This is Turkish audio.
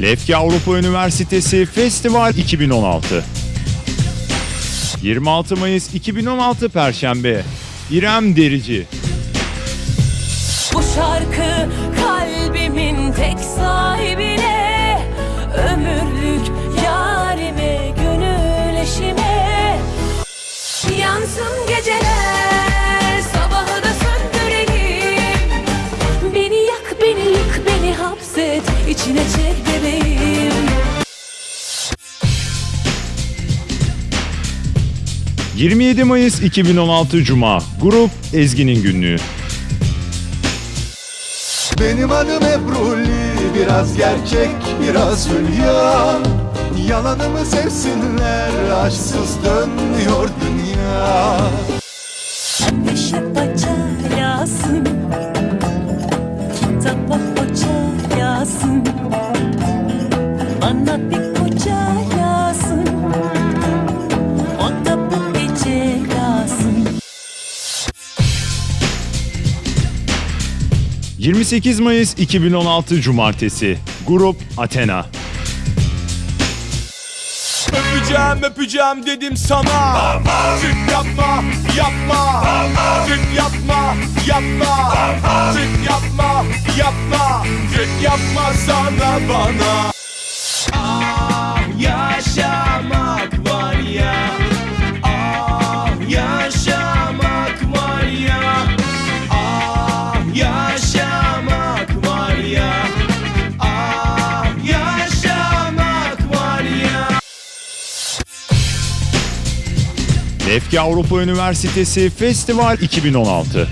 Lefke Avrupa Üniversitesi Festival 2016 26 Mayıs 2016 Perşembe. İrem Derici. Bu şarkı hapset içine çek bebeğim. 27 Mayıs 2016 Cuma. Grup Ezgi'nin günlüğü. Benim adım Ebruli Biraz gerçek biraz hülya. Yalanımı sevsinler Aşksız dönmüyor dünya 28 Mayıs 2016 Cumartesi. Grup Athena. Öpeceğim öpeceğim dedim sana. Çık yapma yapma. Çık yapma yapma. Çık yapma yapma. Çık yapma sana bana Lefke Avrupa Üniversitesi Festival 2016